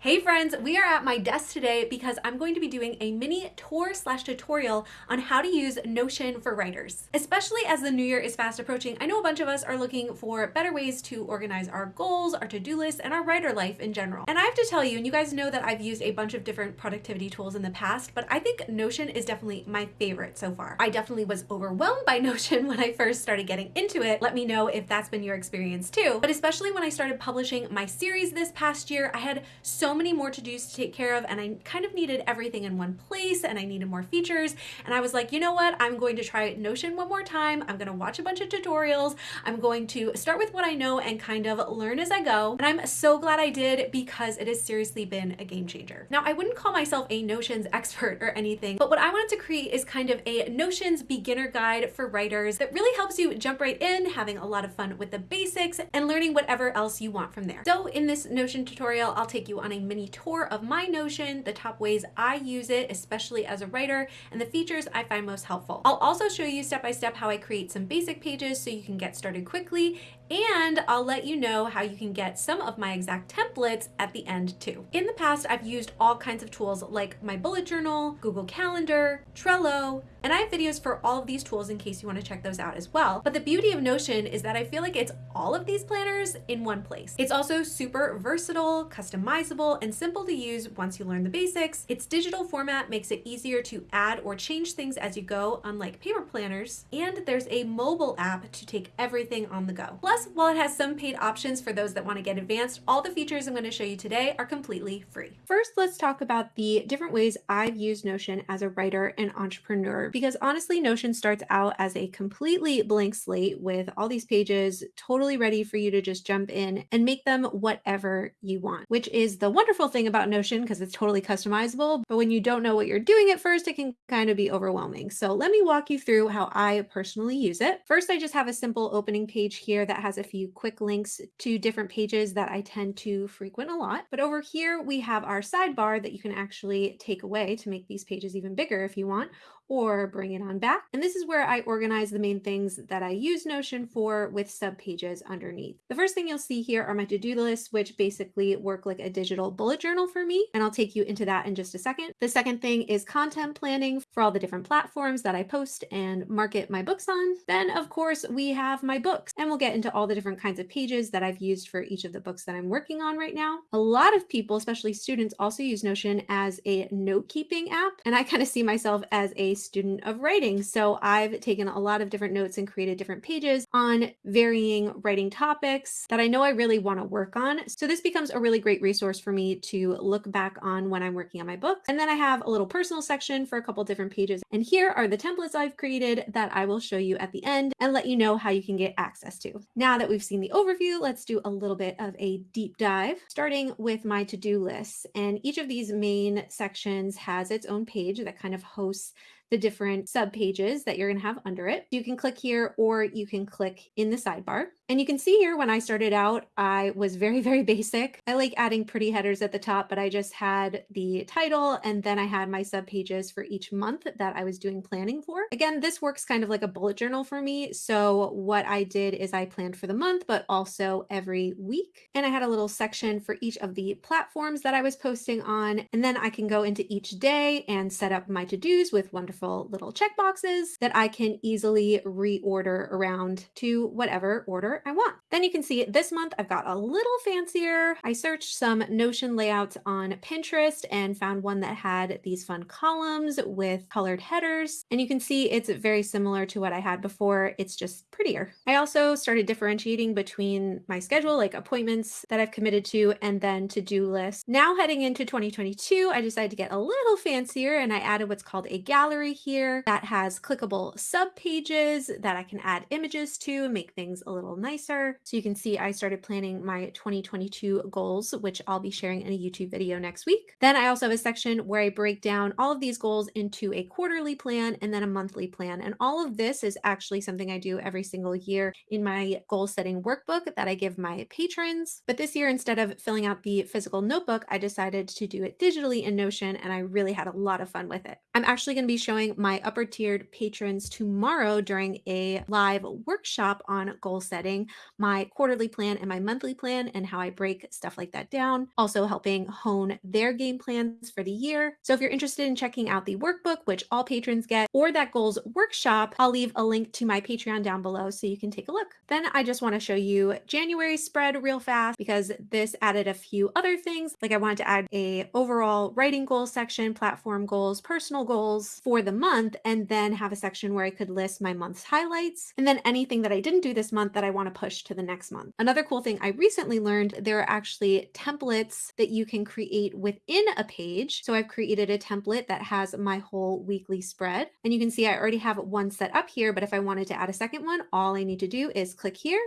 Hey friends, we are at my desk today because I'm going to be doing a mini tour slash tutorial on how to use Notion for writers. Especially as the new year is fast approaching, I know a bunch of us are looking for better ways to organize our goals, our to-do list, and our writer life in general. And I have to tell you, and you guys know that I've used a bunch of different productivity tools in the past, but I think Notion is definitely my favorite so far. I definitely was overwhelmed by Notion when I first started getting into it. Let me know if that's been your experience too. But especially when I started publishing my series this past year, I had so so many more to-dos to take care of and I kind of needed everything in one place and I needed more features. And I was like, you know what? I'm going to try Notion one more time. I'm going to watch a bunch of tutorials. I'm going to start with what I know and kind of learn as I go. And I'm so glad I did because it has seriously been a game changer. Now, I wouldn't call myself a Notions expert or anything, but what I wanted to create is kind of a Notions beginner guide for writers that really helps you jump right in, having a lot of fun with the basics and learning whatever else you want from there. So in this Notion tutorial, I'll take you on a mini tour of my Notion, the top ways I use it, especially as a writer, and the features I find most helpful. I'll also show you step by step how I create some basic pages so you can get started quickly and I'll let you know how you can get some of my exact templates at the end too. In the past, I've used all kinds of tools like my bullet journal, Google Calendar, Trello, and I have videos for all of these tools in case you want to check those out as well. But the beauty of Notion is that I feel like it's all of these planners in one place. It's also super versatile, customizable, and simple to use once you learn the basics. Its digital format makes it easier to add or change things as you go, unlike paper planners. And there's a mobile app to take everything on the go. Plus, Plus, while it has some paid options for those that want to get advanced, all the features I'm going to show you today are completely free. First, let's talk about the different ways I've used Notion as a writer and entrepreneur, because honestly, Notion starts out as a completely blank slate with all these pages totally ready for you to just jump in and make them whatever you want, which is the wonderful thing about Notion because it's totally customizable. But when you don't know what you're doing at first, it can kind of be overwhelming. So let me walk you through how I personally use it. First, I just have a simple opening page here that has has a few quick links to different pages that I tend to frequent a lot. But over here, we have our sidebar that you can actually take away to make these pages even bigger if you want, or bring it on back. And this is where I organize the main things that I use Notion for with subpages underneath. The first thing you'll see here are my to-do lists, which basically work like a digital bullet journal for me. And I'll take you into that in just a second. The second thing is content planning for all the different platforms that I post and market my books on. Then of course we have my books and we'll get into all the different kinds of pages that I've used for each of the books that I'm working on right now. A lot of people, especially students, also use Notion as a note-keeping app. And I kind of see myself as a student of writing. So I've taken a lot of different notes and created different pages on varying writing topics that I know I really want to work on. So this becomes a really great resource for me to look back on when I'm working on my books. And then I have a little personal section for a couple different pages. And here are the templates I've created that I will show you at the end and let you know how you can get access to. Now that we've seen the overview, let's do a little bit of a deep dive, starting with my to-do lists. And each of these main sections has its own page that kind of hosts the different sub pages that you're going to have under it. You can click here or you can click in the sidebar. And you can see here when I started out, I was very, very basic. I like adding pretty headers at the top, but I just had the title and then I had my sub pages for each month that I was doing planning for. Again, this works kind of like a bullet journal for me. So what I did is I planned for the month, but also every week. And I had a little section for each of the platforms that I was posting on. And then I can go into each day and set up my to-dos with wonderful little checkboxes that I can easily reorder around to whatever order I want. Then you can see this month I've got a little fancier. I searched some Notion layouts on Pinterest and found one that had these fun columns with colored headers. And you can see it's very similar to what I had before. It's just prettier. I also started differentiating between my schedule, like appointments that I've committed to, and then to-do lists. Now heading into 2022, I decided to get a little fancier and I added what's called a gallery here that has clickable sub pages that I can add images to and make things a little nicer nicer. So you can see I started planning my 2022 goals, which I'll be sharing in a YouTube video next week. Then I also have a section where I break down all of these goals into a quarterly plan and then a monthly plan. And all of this is actually something I do every single year in my goal setting workbook that I give my patrons. But this year, instead of filling out the physical notebook, I decided to do it digitally in Notion and I really had a lot of fun with it. I'm actually going to be showing my upper tiered patrons tomorrow during a live workshop on goal setting my quarterly plan and my monthly plan and how I break stuff like that down. Also helping hone their game plans for the year. So if you're interested in checking out the workbook, which all patrons get, or that goals workshop, I'll leave a link to my Patreon down below so you can take a look. Then I just want to show you January spread real fast because this added a few other things. Like I wanted to add a overall writing goals section, platform goals, personal goals for the month, and then have a section where I could list my month's highlights and then anything that I didn't do this month that I want to push to the next month. Another cool thing I recently learned, there are actually templates that you can create within a page. So I've created a template that has my whole weekly spread. And you can see I already have one set up here, but if I wanted to add a second one, all I need to do is click here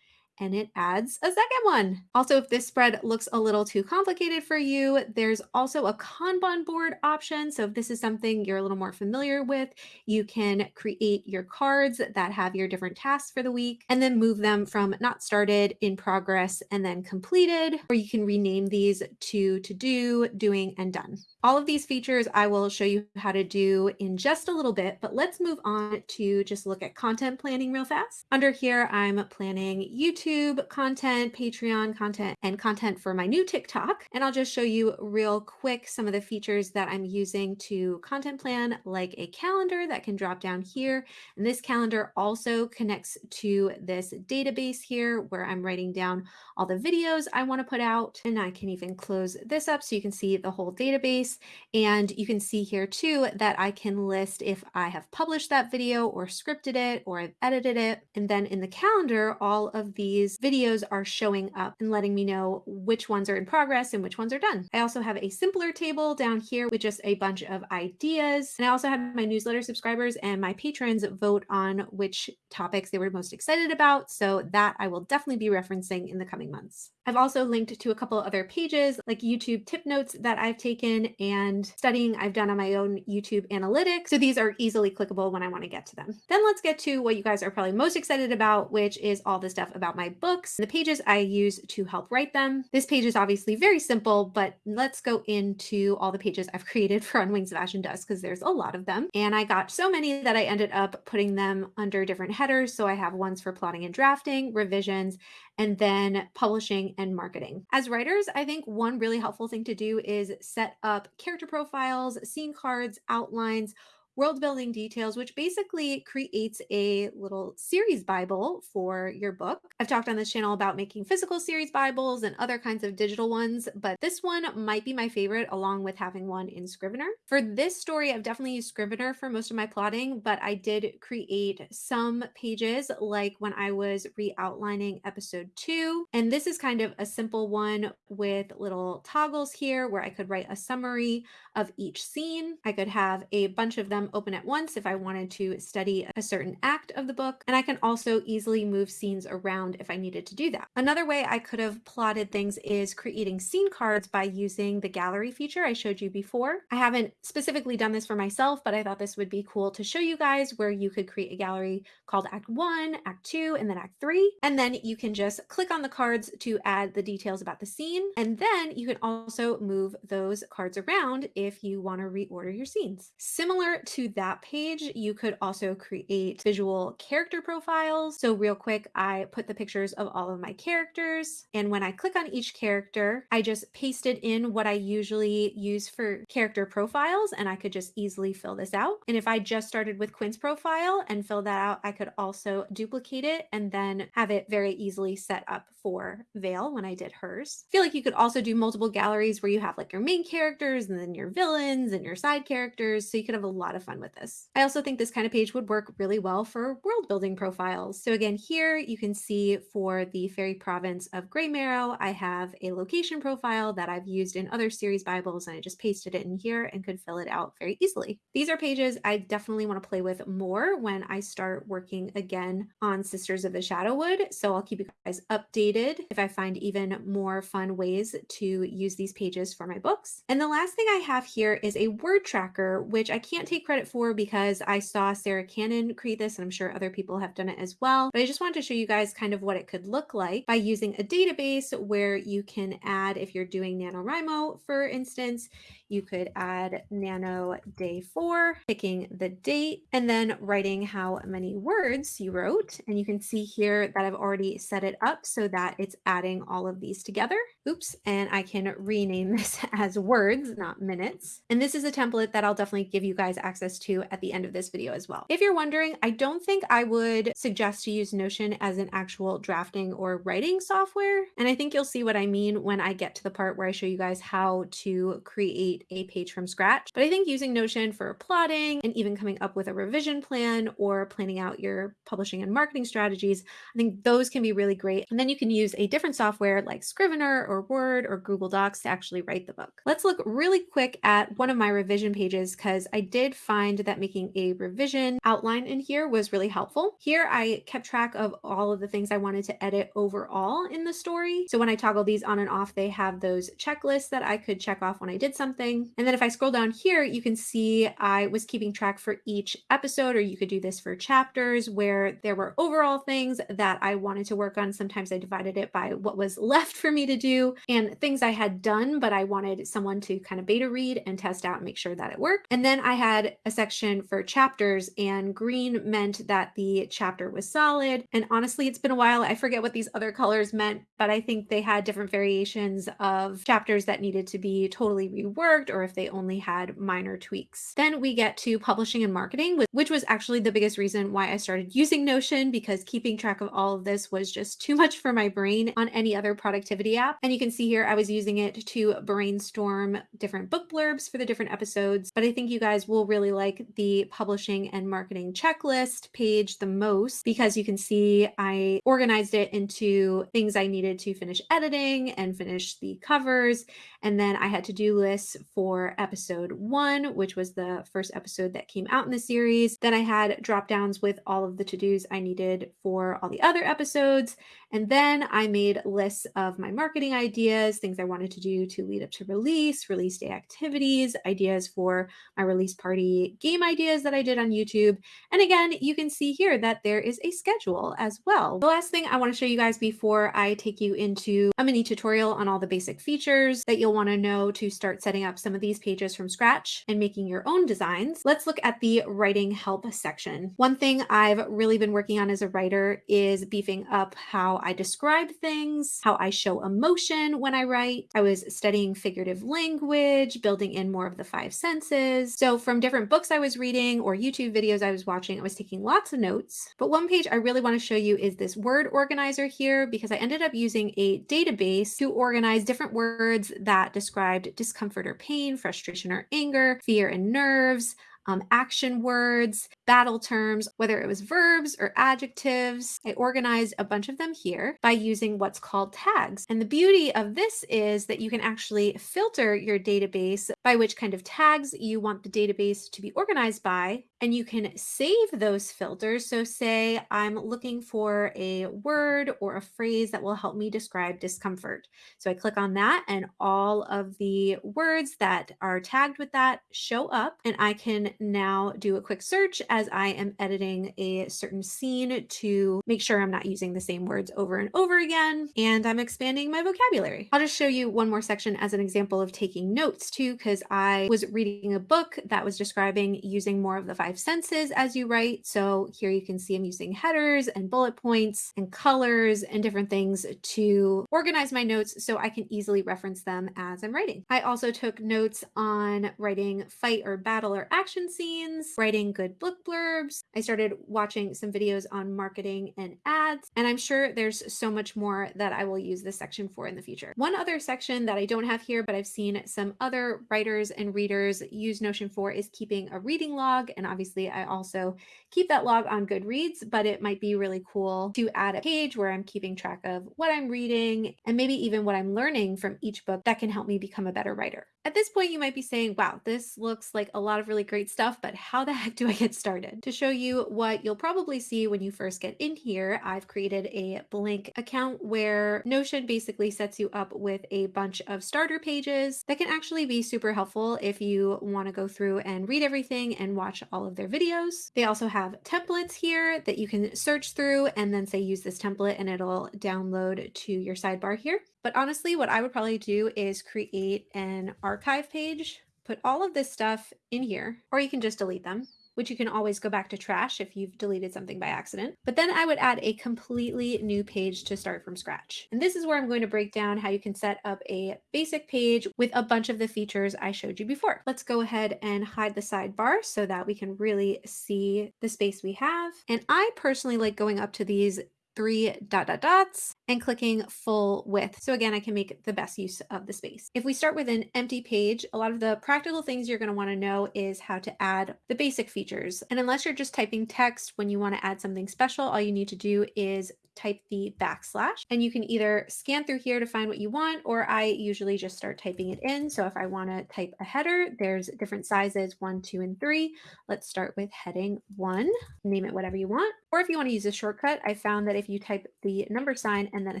and it adds a second one. Also, if this spread looks a little too complicated for you, there's also a Kanban board option. So if this is something you're a little more familiar with, you can create your cards that have your different tasks for the week and then move them from not started, in progress, and then completed, or you can rename these to to do, doing, and done. All of these features I will show you how to do in just a little bit, but let's move on to just look at content planning real fast. Under here, I'm planning YouTube YouTube content, Patreon content, and content for my new TikTok. And I'll just show you real quick some of the features that I'm using to content plan, like a calendar that can drop down here. And this calendar also connects to this database here where I'm writing down all the videos I want to put out. And I can even close this up so you can see the whole database. And you can see here too that I can list if I have published that video or scripted it or I've edited it. And then in the calendar, all of these these videos are showing up and letting me know which ones are in progress and which ones are done. I also have a simpler table down here with just a bunch of ideas. And I also have my newsletter subscribers and my patrons vote on which topics they were most excited about. So that I will definitely be referencing in the coming months. I've also linked to a couple other pages like YouTube tip notes that I've taken and studying I've done on my own YouTube analytics. So these are easily clickable when I want to get to them. Then let's get to what you guys are probably most excited about, which is all the stuff about my books, the pages I use to help write them. This page is obviously very simple, but let's go into all the pages I've created for On Wings of Ash and Dust because there's a lot of them. And I got so many that I ended up putting them under different headers. So I have ones for plotting and drafting, revisions, and then publishing and marketing. As writers, I think one really helpful thing to do is set up character profiles, scene cards, outlines, world building details, which basically creates a little series Bible for your book. I've talked on this channel about making physical series Bibles and other kinds of digital ones, but this one might be my favorite along with having one in Scrivener. For this story, I've definitely used Scrivener for most of my plotting, but I did create some pages like when I was re-outlining episode two. And this is kind of a simple one with little toggles here where I could write a summary of each scene. I could have a bunch of them open at once if I wanted to study a certain act of the book. And I can also easily move scenes around if I needed to do that. Another way I could have plotted things is creating scene cards by using the gallery feature I showed you before. I haven't specifically done this for myself, but I thought this would be cool to show you guys where you could create a gallery called Act 1, Act 2, and then Act 3. And then you can just click on the cards to add the details about the scene. And then you can also move those cards around if you want to reorder your scenes. Similar to to that page, you could also create visual character profiles. So real quick, I put the pictures of all of my characters. And when I click on each character, I just pasted in what I usually use for character profiles. And I could just easily fill this out. And if I just started with Quinn's profile and fill that out, I could also duplicate it and then have it very easily set up for Vale when I did hers. I feel like you could also do multiple galleries where you have like your main characters and then your villains and your side characters. So you could have a lot of fun with this. I also think this kind of page would work really well for world building profiles. So again, here you can see for the fairy province of Greymarrow, I have a location profile that I've used in other series Bibles and I just pasted it in here and could fill it out very easily. These are pages I definitely want to play with more when I start working again on Sisters of the Shadowwood. So I'll keep you guys updated if I find even more fun ways to use these pages for my books. And the last thing I have here is a word tracker, which I can't take credit credit for because I saw Sarah Cannon create this and I'm sure other people have done it as well. But I just wanted to show you guys kind of what it could look like by using a database where you can add, if you're doing NaNoWriMo, for instance, you could add nano day four, picking the date, and then writing how many words you wrote. And you can see here that I've already set it up so that it's adding all of these together. Oops, and I can rename this as words, not minutes. And this is a template that I'll definitely give you guys access to at the end of this video as well. If you're wondering, I don't think I would suggest to use Notion as an actual drafting or writing software. And I think you'll see what I mean when I get to the part where I show you guys how to create create a page from scratch. But I think using Notion for plotting and even coming up with a revision plan or planning out your publishing and marketing strategies, I think those can be really great. And then you can use a different software like Scrivener or Word or Google Docs to actually write the book. Let's look really quick at one of my revision pages because I did find that making a revision outline in here was really helpful. Here I kept track of all of the things I wanted to edit overall in the story. So when I toggle these on and off, they have those checklists that I could check off when I did something. And then if I scroll down here, you can see I was keeping track for each episode, or you could do this for chapters where there were overall things that I wanted to work on. Sometimes I divided it by what was left for me to do and things I had done, but I wanted someone to kind of beta read and test out and make sure that it worked. And then I had a section for chapters and green meant that the chapter was solid. And honestly, it's been a while. I forget what these other colors meant, but I think they had different variations of chapters that needed to be totally reworked or if they only had minor tweaks. Then we get to publishing and marketing, which was actually the biggest reason why I started using Notion because keeping track of all of this was just too much for my brain on any other productivity app. And you can see here I was using it to brainstorm different book blurbs for the different episodes. But I think you guys will really like the publishing and marketing checklist page the most because you can see I organized it into things I needed to finish editing and finish the covers. And then I had to do lists for episode one, which was the first episode that came out in the series. Then I had drop downs with all of the to dos I needed for all the other episodes. And then I made lists of my marketing ideas, things I wanted to do to lead up to release, release day activities, ideas for my release party game ideas that I did on YouTube. And again, you can see here that there is a schedule as well. The last thing I want to show you guys before I take you into a mini tutorial on all the basic features that you'll want to know to start setting up some of these pages from scratch and making your own designs, let's look at the writing help section. One thing I've really been working on as a writer is beefing up how I describe things, how I show emotion when I write. I was studying figurative language, building in more of the five senses. So from different books I was reading or YouTube videos I was watching, I was taking lots of notes. But one page I really want to show you is this word organizer here because I ended up using a database to organize different words that described discomfort or pain, frustration or anger, fear and nerves, um, action words, battle terms, whether it was verbs or adjectives. I organized a bunch of them here by using what's called tags. And the beauty of this is that you can actually filter your database by which kind of tags you want the database to be organized by. And you can save those filters. So say I'm looking for a word or a phrase that will help me describe discomfort. So I click on that and all of the words that are tagged with that show up and I can now do a quick search as I am editing a certain scene to make sure I'm not using the same words over and over again. And I'm expanding my vocabulary. I'll just show you one more section as an example of taking notes too, because I was reading a book that was describing using more of the five senses as you write. So here you can see I'm using headers and bullet points and colors and different things to organize my notes so I can easily reference them as I'm writing. I also took notes on writing fight or battle or action scenes, writing good book blurbs. I started watching some videos on marketing and ads, and I'm sure there's so much more that I will use this section for in the future. One other section that I don't have here, but I've seen some other writers and readers use Notion for is keeping a reading log. And obviously I also keep that log on Goodreads, but it might be really cool to add a page where I'm keeping track of what I'm reading and maybe even what I'm learning from each book that can help me become a better writer. At this point, you might be saying, wow, this looks like a lot of really great stuff, but how the heck do I get started? To show you what you'll probably see when you first get in here, I've created a blank account where Notion basically sets you up with a bunch of starter pages that can actually be super helpful if you want to go through and read everything and watch all of their videos. They also have templates here that you can search through and then say use this template and it'll download to your sidebar here. But honestly, what I would probably do is create an archive page, put all of this stuff in here, or you can just delete them which you can always go back to trash if you've deleted something by accident. But then I would add a completely new page to start from scratch. And this is where I'm going to break down how you can set up a basic page with a bunch of the features I showed you before. Let's go ahead and hide the sidebar so that we can really see the space we have. And I personally like going up to these three dot dot dots and clicking full width. So again, I can make the best use of the space. If we start with an empty page, a lot of the practical things you're going to want to know is how to add the basic features. And unless you're just typing text when you want to add something special, all you need to do is type the backslash and you can either scan through here to find what you want or I usually just start typing it in. So if I want to type a header, there's different sizes one, two, and three. Let's start with heading one, name it whatever you want. Or if you want to use a shortcut, I found that if you type the number sign and then a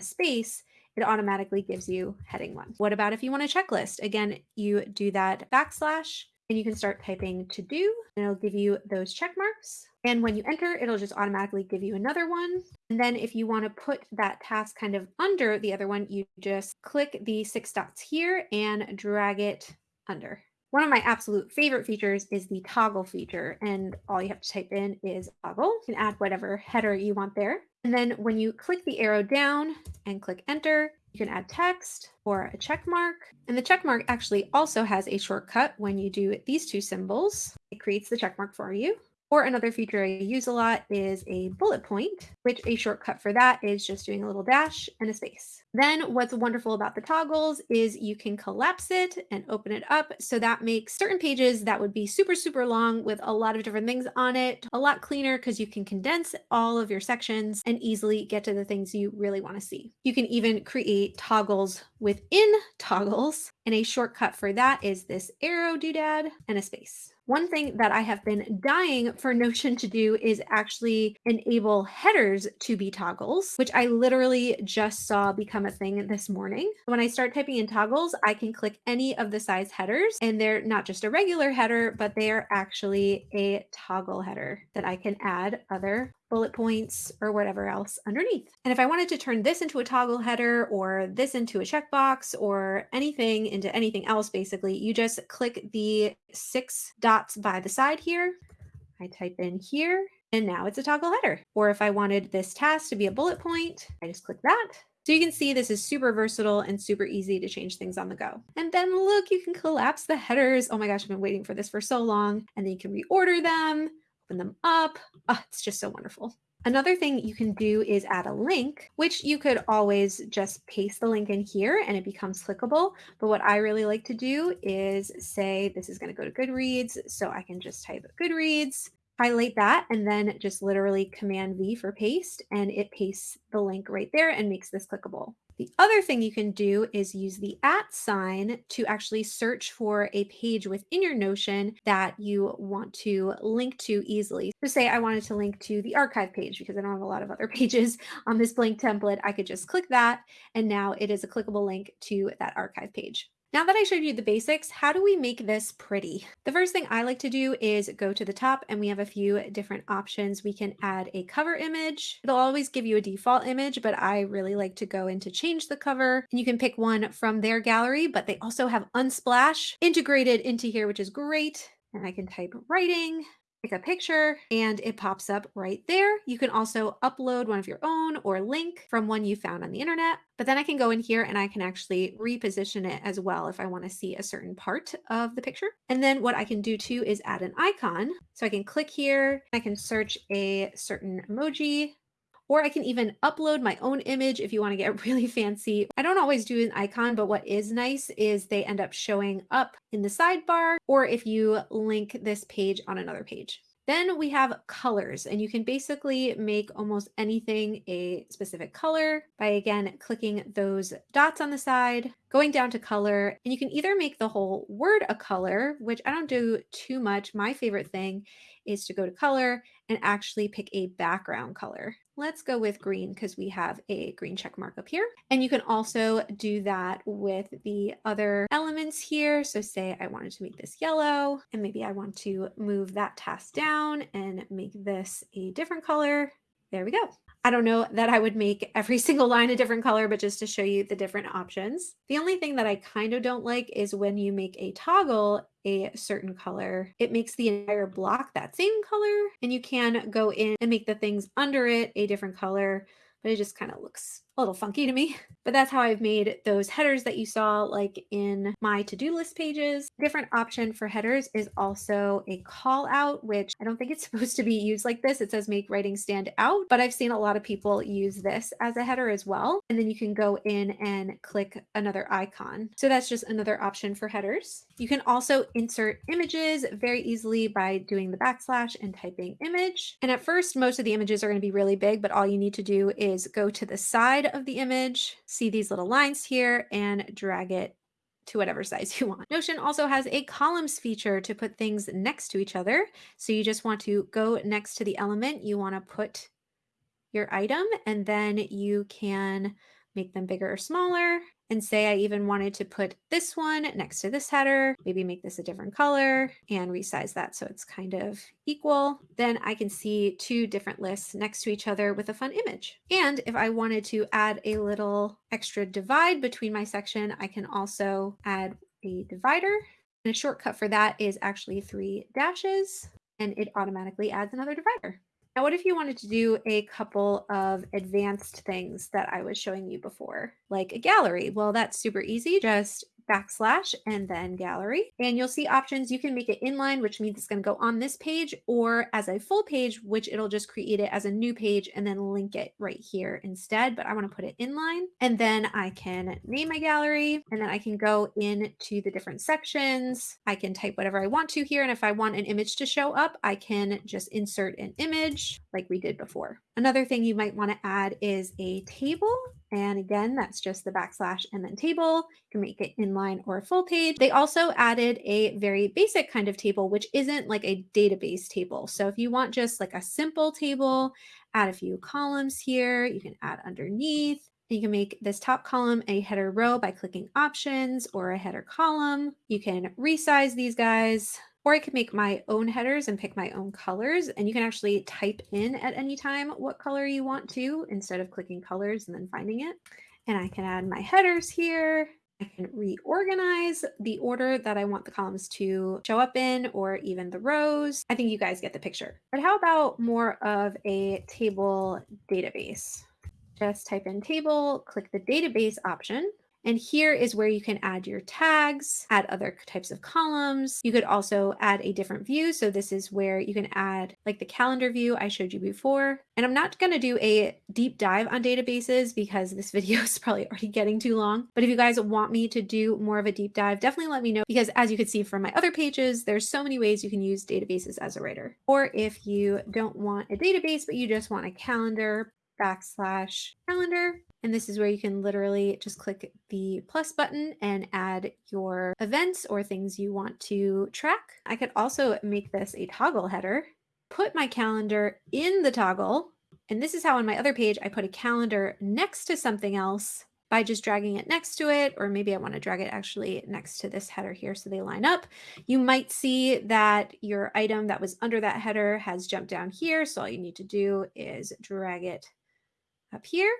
space, it automatically gives you heading one. What about if you want a checklist? Again, you do that backslash and you can start typing to do and it'll give you those check marks. And when you enter, it'll just automatically give you another one. And then if you want to put that task kind of under the other one, you just click the six dots here and drag it under. One of my absolute favorite features is the toggle feature. And all you have to type in is toggle. You can add whatever header you want there. And then when you click the arrow down and click enter, you can add text or a check mark. And the check mark actually also has a shortcut when you do these two symbols. It creates the check mark for you. Or another feature I use a lot is a bullet point, which a shortcut for that is just doing a little dash and a space. Then what's wonderful about the toggles is you can collapse it and open it up. So that makes certain pages that would be super, super long with a lot of different things on it a lot cleaner because you can condense all of your sections and easily get to the things you really want to see. You can even create toggles within toggles. And a shortcut for that is this arrow doodad and a space. One thing that I have been dying for Notion to do is actually enable headers to be toggles, which I literally just saw become a thing this morning. When I start typing in toggles, I can click any of the size headers and they're not just a regular header, but they are actually a toggle header that I can add other bullet points or whatever else underneath. And if I wanted to turn this into a toggle header or this into a checkbox or anything into anything else, basically, you just click the six dots by the side here. I type in here and now it's a toggle header. Or if I wanted this task to be a bullet point, I just click that. So you can see this is super versatile and super easy to change things on the go. And then look, you can collapse the headers. Oh my gosh, I've been waiting for this for so long. And then you can reorder them open them up. Oh, it's just so wonderful. Another thing you can do is add a link, which you could always just paste the link in here and it becomes clickable. But what I really like to do is say this is going to go to Goodreads. So I can just type Goodreads, highlight that, and then just literally Command V for paste, and it pastes the link right there and makes this clickable. The other thing you can do is use the at sign to actually search for a page within your Notion that you want to link to easily. So say I wanted to link to the archive page because I don't have a lot of other pages on this blank template. I could just click that and now it is a clickable link to that archive page. Now that I showed you the basics, how do we make this pretty? The first thing I like to do is go to the top and we have a few different options. We can add a cover image. It'll always give you a default image, but I really like to go into change the cover and you can pick one from their gallery, but they also have Unsplash integrated into here, which is great. And I can type writing pick a picture and it pops up right there. You can also upload one of your own or link from one you found on the internet. But then I can go in here and I can actually reposition it as well if I want to see a certain part of the picture. And then what I can do too is add an icon. So I can click here, I can search a certain emoji or I can even upload my own image if you want to get really fancy. I don't always do an icon, but what is nice is they end up showing up in the sidebar or if you link this page on another page. Then we have colors, and you can basically make almost anything a specific color by again clicking those dots on the side, going down to color, and you can either make the whole word a color, which I don't do too much. My favorite thing is to go to color and actually pick a background color. Let's go with green because we have a green check mark up here. And you can also do that with the other elements here. So say I wanted to make this yellow and maybe I want to move that task down and make this a different color. There we go. I don't know that I would make every single line a different color, but just to show you the different options. The only thing that I kind of don't like is when you make a toggle a certain color, it makes the entire block that same color and you can go in and make the things under it a different color, but it just kind of looks a little funky to me. But that's how I've made those headers that you saw like in my to-do list pages. Different option for headers is also a call out, which I don't think it's supposed to be used like this. It says make writing stand out, but I've seen a lot of people use this as a header as well. And then you can go in and click another icon. So that's just another option for headers. You can also insert images very easily by doing the backslash and typing image. And at first, most of the images are going to be really big, but all you need to do is go to the side of the image, see these little lines here and drag it to whatever size you want. Notion also has a columns feature to put things next to each other. So you just want to go next to the element you want to put your item and then you can make them bigger or smaller and say I even wanted to put this one next to this header, maybe make this a different color and resize that so it's kind of equal, then I can see two different lists next to each other with a fun image. And if I wanted to add a little extra divide between my section, I can also add a divider. And a shortcut for that is actually three dashes and it automatically adds another divider. Now, what if you wanted to do a couple of advanced things that I was showing you before, like a gallery? Well, that's super easy. Just backslash and then gallery. And you'll see options. You can make it inline, which means it's going to go on this page or as a full page, which it'll just create it as a new page and then link it right here instead. But I want to put it inline and then I can name my gallery and then I can go into the different sections. I can type whatever I want to here. And if I want an image to show up, I can just insert an image like we did before. Another thing you might want to add is a table. And again, that's just the backslash and then table. You can make it inline or full page. They also added a very basic kind of table, which isn't like a database table. So if you want just like a simple table, add a few columns here, you can add underneath. You can make this top column a header row by clicking options or a header column. You can resize these guys or I could make my own headers and pick my own colors. And you can actually type in at any time what color you want to instead of clicking colors and then finding it. And I can add my headers here. I can reorganize the order that I want the columns to show up in or even the rows. I think you guys get the picture. But how about more of a table database? Just type in table, click the database option. And here is where you can add your tags, add other types of columns. You could also add a different view. So this is where you can add like the calendar view I showed you before. And I'm not going to do a deep dive on databases because this video is probably already getting too long. But if you guys want me to do more of a deep dive, definitely let me know because as you can see from my other pages, there's so many ways you can use databases as a writer. Or if you don't want a database, but you just want a calendar, backslash calendar. And this is where you can literally just click the plus button and add your events or things you want to track. I could also make this a toggle header, put my calendar in the toggle. And this is how on my other page, I put a calendar next to something else by just dragging it next to it, or maybe I want to drag it actually next to this header here so they line up. You might see that your item that was under that header has jumped down here. So all you need to do is drag it up here.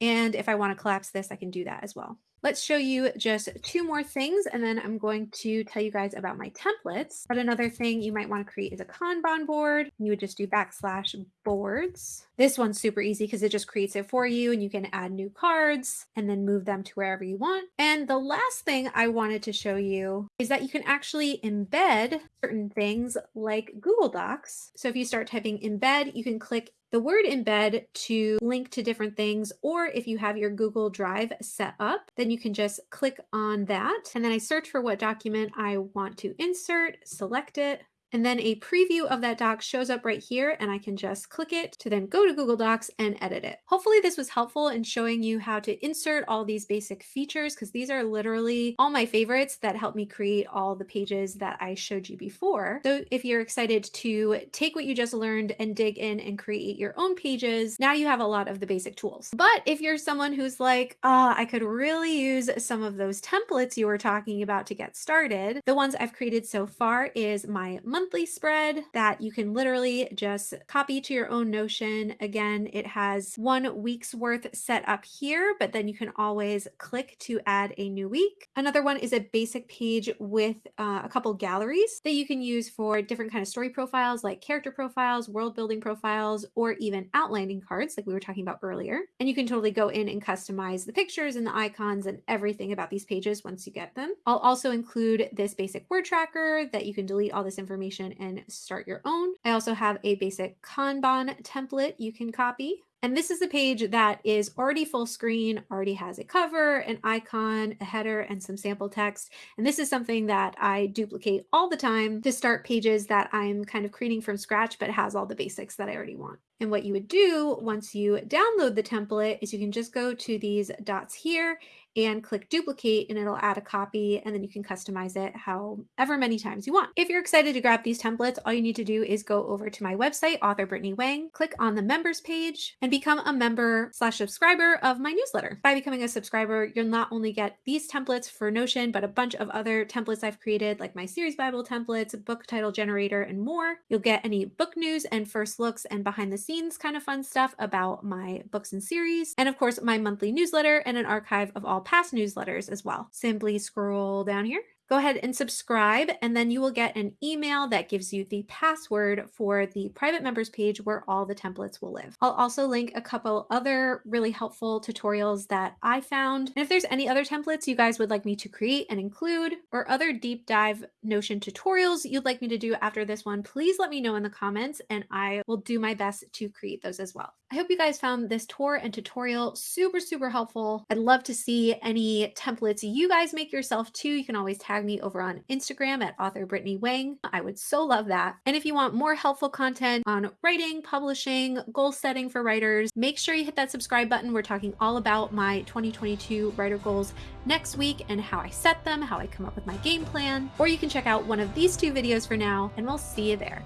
And if I want to collapse this, I can do that as well. Let's show you just two more things and then I'm going to tell you guys about my templates. But another thing you might want to create is a Kanban board. You would just do backslash boards. This one's super easy because it just creates it for you and you can add new cards and then move them to wherever you want. And the last thing I wanted to show you is that you can actually embed certain things like Google Docs. So if you start typing embed, you can click the word embed to link to different things, or if you have your Google Drive set up, then you can just click on that. And then I search for what document I want to insert, select it, And then a preview of that doc shows up right here and I can just click it to then go to Google Docs and edit it. Hopefully this was helpful in showing you how to insert all these basic features because these are literally all my favorites that help me create all the pages that I showed you before. So if you're excited to take what you just learned and dig in and create your own pages, now you have a lot of the basic tools. But if you're someone who's like, oh, I could really use some of those templates you were talking about to get started, the ones I've created so far is my monthly spread that you can literally just copy to your own Notion. Again, it has one week's worth set up here, but then you can always click to add a new week. Another one is a basic page with uh, a couple galleries that you can use for different kind of story profiles like character profiles, world building profiles, or even outlining cards like we were talking about earlier. And you can totally go in and customize the pictures and the icons and everything about these pages once you get them. I'll also include this basic word tracker that you can delete all this information and start your own. I also have a basic Kanban template you can copy and this is a page that is already full screen, already has a cover, an icon, a header, and some sample text. And this is something that I duplicate all the time to start pages that I'm kind of creating from scratch, but has all the basics that I already want. And what you would do once you download the template is you can just go to these dots here and click duplicate and it'll add a copy and then you can customize it however many times you want. If you're excited to grab these templates, all you need to do is go over to my website, author Brittany Wang, click on the members page and become a member slash subscriber of my newsletter. By becoming a subscriber, you'll not only get these templates for Notion, but a bunch of other templates I've created like my series Bible templates, book title generator, and more. You'll get any book news and first looks and behind the scenes kind of fun stuff about my books and series. And of course, my monthly newsletter and an archive of all past newsletters as well. Simply scroll down here go ahead and subscribe and then you will get an email that gives you the password for the private members page where all the templates will live. I'll also link a couple other really helpful tutorials that I found. And if there's any other templates you guys would like me to create and include or other deep dive Notion tutorials you'd like me to do after this one, please let me know in the comments and I will do my best to create those as well. I hope you guys found this tour and tutorial super, super helpful. I'd love to see any templates you guys make yourself too. You can always tag me over on Instagram at author Brittany Wang. I would so love that. And if you want more helpful content on writing, publishing, goal setting for writers, make sure you hit that subscribe button. We're talking all about my 2022 writer goals next week and how I set them, how I come up with my game plan. Or you can check out one of these two videos for now, and we'll see you there.